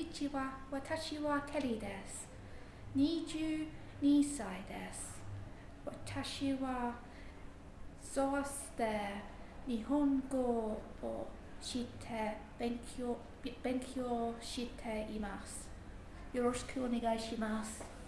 にちは。私はケリーです。22歳です。私はそうして日本語を知って勉強勉強しています。よろしくお願いします。